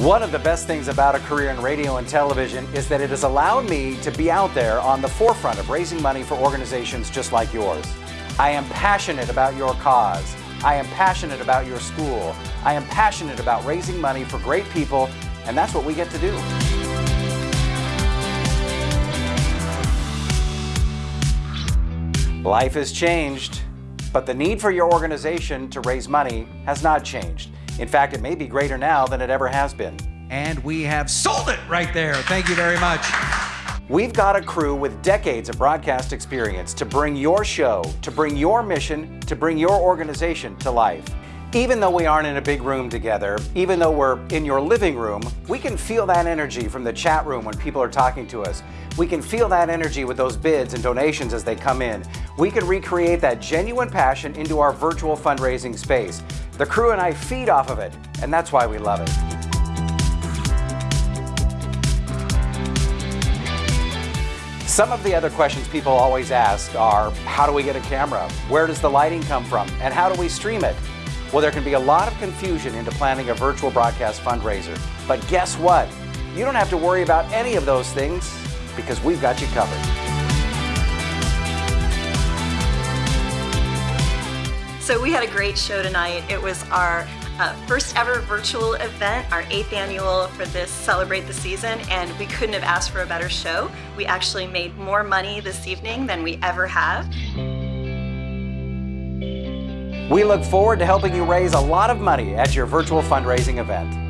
One of the best things about a career in radio and television is that it has allowed me to be out there on the forefront of raising money for organizations just like yours. I am passionate about your cause. I am passionate about your school. I am passionate about raising money for great people, and that's what we get to do. Life has changed, but the need for your organization to raise money has not changed. In fact, it may be greater now than it ever has been. And we have sold it right there. Thank you very much. We've got a crew with decades of broadcast experience to bring your show, to bring your mission, to bring your organization to life. Even though we aren't in a big room together, even though we're in your living room, we can feel that energy from the chat room when people are talking to us. We can feel that energy with those bids and donations as they come in. We can recreate that genuine passion into our virtual fundraising space. The crew and I feed off of it, and that's why we love it. Some of the other questions people always ask are, how do we get a camera? Where does the lighting come from? And how do we stream it? Well, there can be a lot of confusion into planning a virtual broadcast fundraiser. But guess what? You don't have to worry about any of those things because we've got you covered. So we had a great show tonight. It was our uh, first ever virtual event, our eighth annual for this Celebrate the Season, and we couldn't have asked for a better show. We actually made more money this evening than we ever have. We look forward to helping you raise a lot of money at your virtual fundraising event.